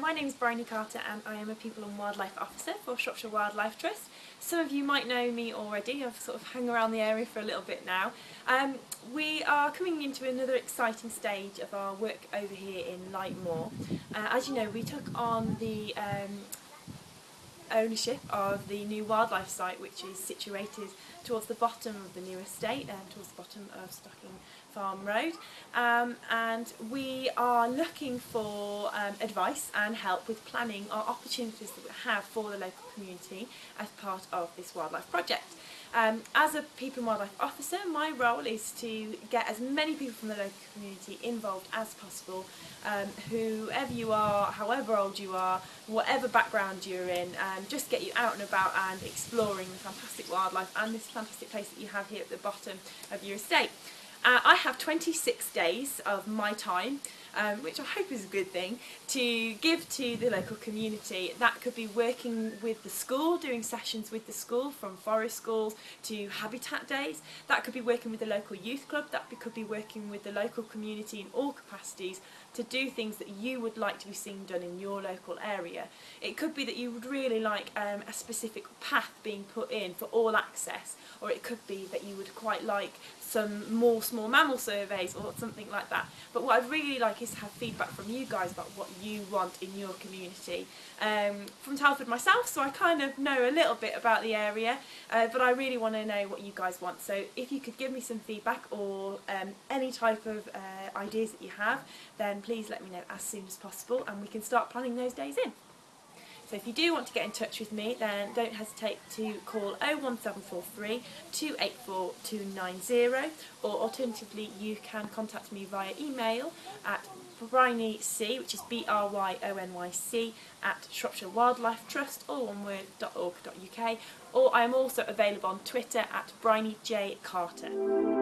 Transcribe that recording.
my name is Bryony Carter and I am a People and Wildlife Officer for Shropshire Wildlife Trust. Some of you might know me already, I've sort of hung around the area for a little bit now. Um, we are coming into another exciting stage of our work over here in Lightmoor. Uh, as you know, we took on the um, ownership of the new wildlife site which is situated towards the bottom of the new estate and towards the bottom of Stocking Farm Road um, and we are looking for um, advice and help with planning our opportunities that we have for the local community as part of this wildlife project. Um, as a people and wildlife officer, my role is to get as many people from the local community involved as possible, um, whoever you are, however old you are, whatever background you're in, um, just get you out and about and exploring the fantastic wildlife and this fantastic place that you have here at the bottom of your estate. Uh, I have 26 days of my time, um, which I hope is a good thing, to give to the local community. That could be working with the school, doing sessions with the school from forest schools to habitat days. That could be working with the local youth club. That could be working with the local community in all capacities to do things that you would like to be seen done in your local area. It could be that you would really like um, a specific path being put in for all access or it could be that you would quite like some more small mammal surveys or something like that. But what I'd really like is to have feedback from you guys about what you want in your community. Um, from Telford myself, so I kind of know a little bit about the area, uh, but I really want to know what you guys want. So if you could give me some feedback or um, any type of uh, ideas that you have, then please let me know as soon as possible and we can start planning those days in. So if you do want to get in touch with me then don't hesitate to call 01743 284 290 or alternatively you can contact me via email at Bryonyc, which is B-R-Y-O-N-Y-C, at Shropshire Wildlife Trust, all one word, or I am also available on Twitter at Bryony J. Carter.